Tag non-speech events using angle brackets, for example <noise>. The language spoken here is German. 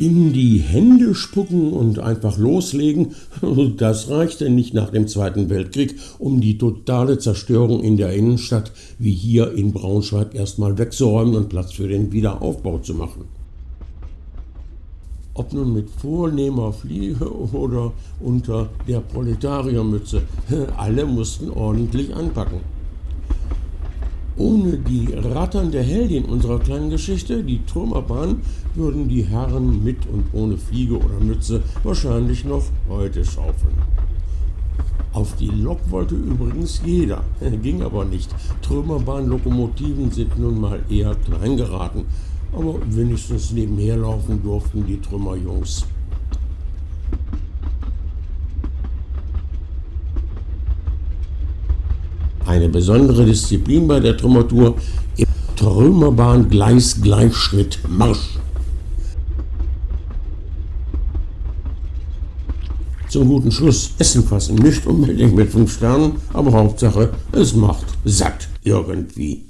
In die Hände spucken und einfach loslegen, <laughs> das reichte nicht nach dem Zweiten Weltkrieg, um die totale Zerstörung in der Innenstadt wie hier in Braunschweig erstmal wegzuräumen und Platz für den Wiederaufbau zu machen. Ob nun mit vornehmer Fliege oder unter der Proletariermütze, <laughs> alle mussten ordentlich anpacken. Ohne die ratternde Heldin unserer kleinen Geschichte, die Trümmerbahn, würden die Herren mit und ohne Fliege oder Mütze wahrscheinlich noch heute schaufeln. Auf die Lok wollte übrigens jeder, <laughs> ging aber nicht. Trümmerbahnlokomotiven sind nun mal eher klein geraten, aber wenigstens nebenher laufen durften die Trümmerjungs. Eine besondere Disziplin bei der Trümmertour im Trümmerbahn Gleis Gleichschritt Marsch. Zum guten Schluss Essen fassen, nicht unbedingt mit fünf Sternen, aber Hauptsache es macht satt irgendwie.